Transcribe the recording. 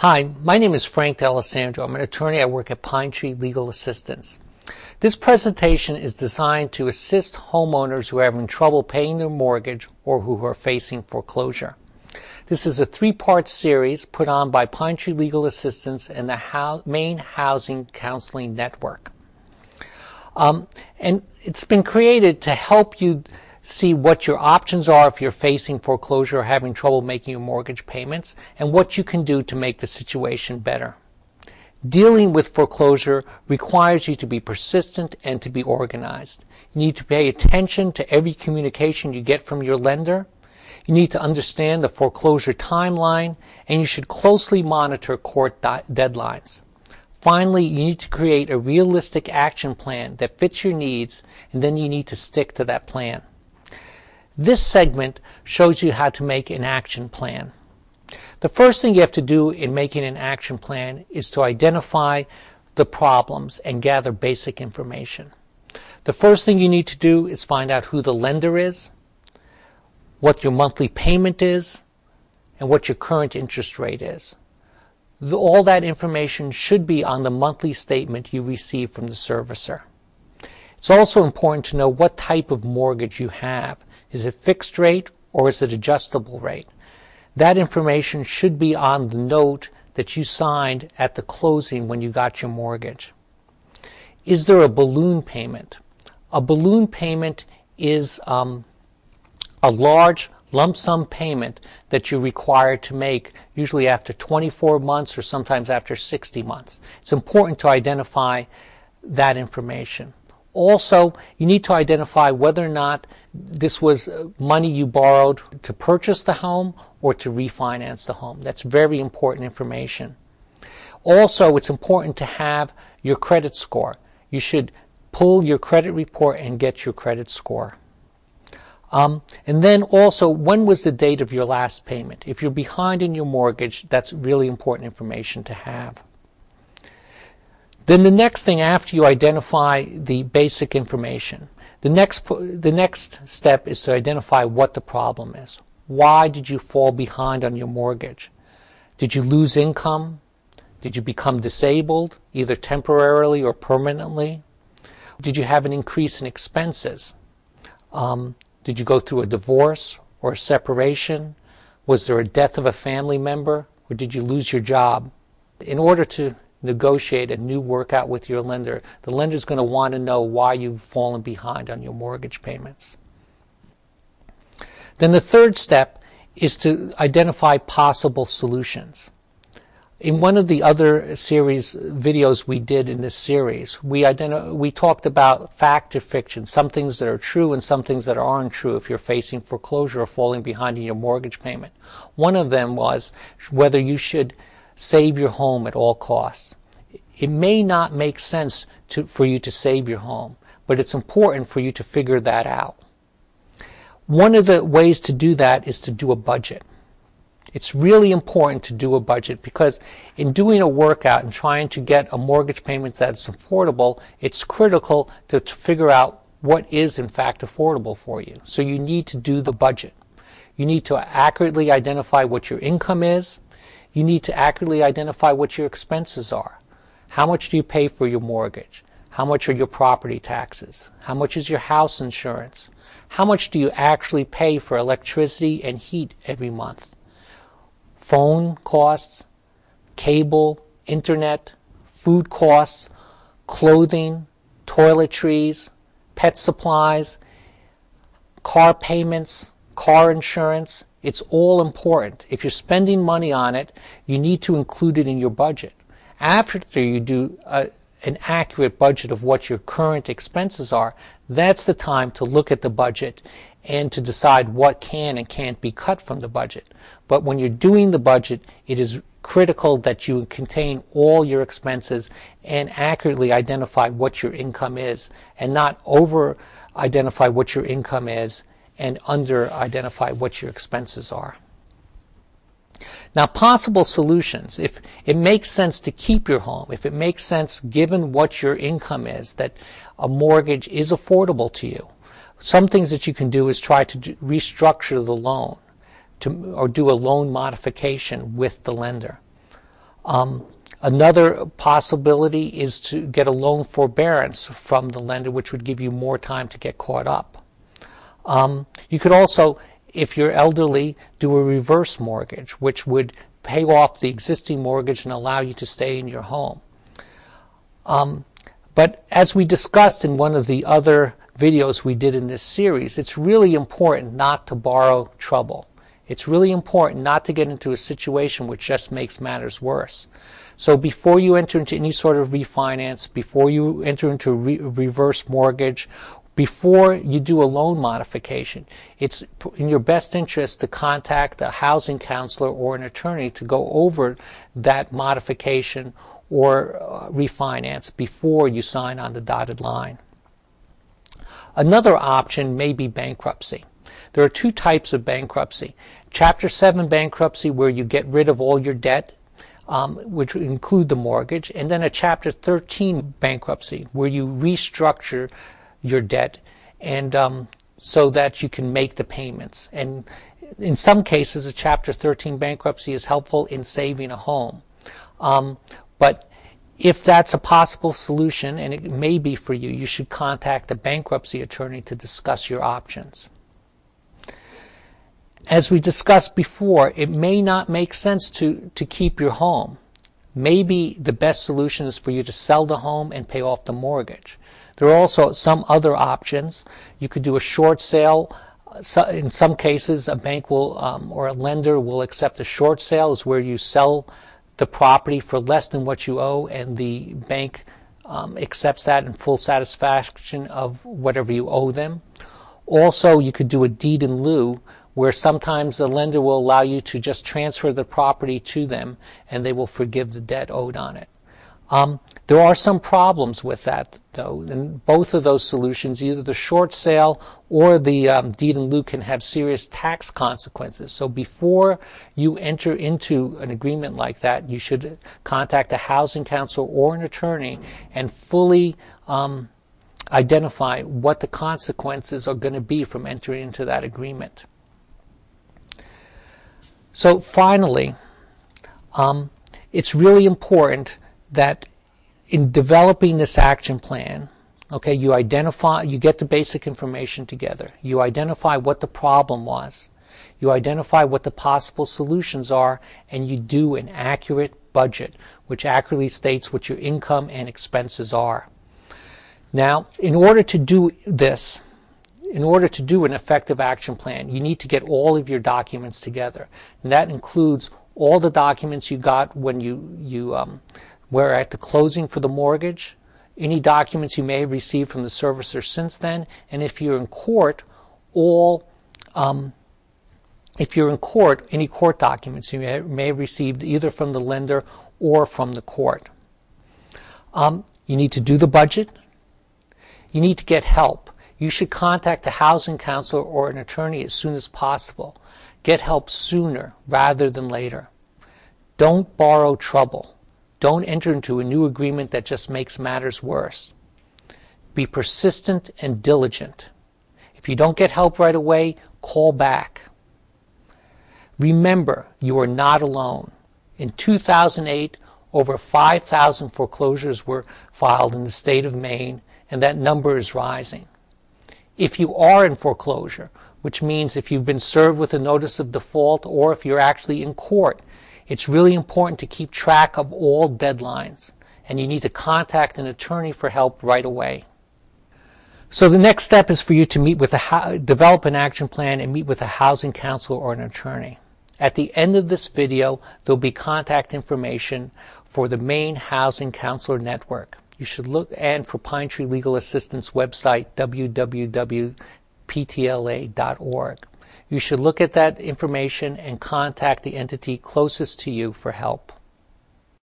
Hi, my name is Frank D'Alessandro. I'm an attorney. I work at Pine Tree Legal Assistance. This presentation is designed to assist homeowners who are having trouble paying their mortgage or who are facing foreclosure. This is a three-part series put on by Pine Tree Legal Assistance and the Ho- Maine Housing Counseling Network. Um, and it's been created to help you see what your options are if you're facing foreclosure or having trouble making your mortgage payments and what you can do to make the situation better. Dealing with foreclosure requires you to be persistent and to be organized. You need to pay attention to every communication you get from your lender. You need to understand the foreclosure timeline and you should closely monitor court deadlines. Finally, you need to create a realistic action plan that fits your needs and then you need to stick to that plan. This segment shows you how to make an action plan. The first thing you have to do in making an action plan is to identify the problems and gather basic information. The first thing you need to do is find out who the lender is, what your monthly payment is, and what your current interest rate is. All that information should be on the monthly statement you receive from the servicer. It's also important to know what type of mortgage you have is it fixed rate or is it adjustable rate? That information should be on the note that you signed at the closing when you got your mortgage. Is there a balloon payment? A balloon payment is um, a large lump sum payment that you're required to make usually after 24 months or sometimes after 60 months. It's important to identify that information. Also, you need to identify whether or not this was money you borrowed to purchase the home or to refinance the home. That's very important information. Also, it's important to have your credit score. You should pull your credit report and get your credit score. Um, and then also, when was the date of your last payment? If you're behind in your mortgage, that's really important information to have. Then the next thing after you identify the basic information, the next, the next step is to identify what the problem is. Why did you fall behind on your mortgage? Did you lose income? Did you become disabled, either temporarily or permanently? Did you have an increase in expenses? Um, did you go through a divorce or a separation? Was there a death of a family member? Or did you lose your job? In order to negotiate a new workout with your lender, the lender is going to want to know why you've fallen behind on your mortgage payments. Then the third step is to identify possible solutions. In one of the other series videos we did in this series, we, we talked about fact or fiction, some things that are true and some things that aren't true if you're facing foreclosure or falling behind in your mortgage payment. One of them was whether you should save your home at all costs. It may not make sense to, for you to save your home, but it's important for you to figure that out. One of the ways to do that is to do a budget. It's really important to do a budget because in doing a workout and trying to get a mortgage payment that's affordable, it's critical to, to figure out what is in fact affordable for you. So you need to do the budget. You need to accurately identify what your income is, you need to accurately identify what your expenses are. How much do you pay for your mortgage? How much are your property taxes? How much is your house insurance? How much do you actually pay for electricity and heat every month? Phone costs, cable, internet, food costs, clothing, toiletries, pet supplies, car payments, car insurance, it's all important. If you're spending money on it, you need to include it in your budget. After you do a, an accurate budget of what your current expenses are, that's the time to look at the budget and to decide what can and can't be cut from the budget. But when you're doing the budget, it is critical that you contain all your expenses and accurately identify what your income is and not over identify what your income is and under identify what your expenses are. Now, possible solutions, if it makes sense to keep your home, if it makes sense given what your income is, that a mortgage is affordable to you, some things that you can do is try to restructure the loan to, or do a loan modification with the lender. Um, another possibility is to get a loan forbearance from the lender, which would give you more time to get caught up. Um, you could also, if you're elderly, do a reverse mortgage, which would pay off the existing mortgage and allow you to stay in your home. Um, but as we discussed in one of the other videos we did in this series, it's really important not to borrow trouble. It's really important not to get into a situation which just makes matters worse. So before you enter into any sort of refinance, before you enter into a re reverse mortgage, before you do a loan modification, it's in your best interest to contact a housing counselor or an attorney to go over that modification or uh, refinance before you sign on the dotted line. Another option may be bankruptcy. There are two types of bankruptcy. Chapter 7 bankruptcy, where you get rid of all your debt, um, which include the mortgage, and then a Chapter 13 bankruptcy, where you restructure your debt and um, so that you can make the payments. And in some cases, a Chapter 13 bankruptcy is helpful in saving a home. Um, but if that's a possible solution, and it may be for you, you should contact a bankruptcy attorney to discuss your options. As we discussed before, it may not make sense to, to keep your home. Maybe the best solution is for you to sell the home and pay off the mortgage. There are also some other options. You could do a short sale. In some cases, a bank will um, or a lender will accept a short sale, is where you sell the property for less than what you owe, and the bank um, accepts that in full satisfaction of whatever you owe them. Also, you could do a deed in lieu, where sometimes the lender will allow you to just transfer the property to them and they will forgive the debt owed on it. Um, there are some problems with that, though, and both of those solutions, either the short sale or the um, deed in lieu, can have serious tax consequences. So before you enter into an agreement like that, you should contact a housing counsel or an attorney and fully um, identify what the consequences are going to be from entering into that agreement. So finally, um, it's really important that in developing this action plan, okay, you identify, you get the basic information together. You identify what the problem was. You identify what the possible solutions are, and you do an accurate budget, which accurately states what your income and expenses are. Now, in order to do this, in order to do an effective action plan, you need to get all of your documents together. And that includes all the documents you got when you, you um, where at the closing for the mortgage, any documents you may have received from the servicer since then, and if you're in court, all um, if you're in court, any court documents you may have received either from the lender or from the court. Um, you need to do the budget. You need to get help. You should contact a housing counselor or an attorney as soon as possible. Get help sooner rather than later. Don't borrow trouble. Don't enter into a new agreement that just makes matters worse. Be persistent and diligent. If you don't get help right away, call back. Remember, you are not alone. In 2008, over 5,000 foreclosures were filed in the state of Maine, and that number is rising. If you are in foreclosure, which means if you've been served with a notice of default or if you're actually in court, it's really important to keep track of all deadlines, and you need to contact an attorney for help right away. So the next step is for you to meet with a develop an action plan and meet with a housing counselor or an attorney. At the end of this video, there'll be contact information for the Maine Housing Counselor Network. You should look and for Pine Tree Legal Assistance website www.ptla.org. You should look at that information and contact the entity closest to you for help.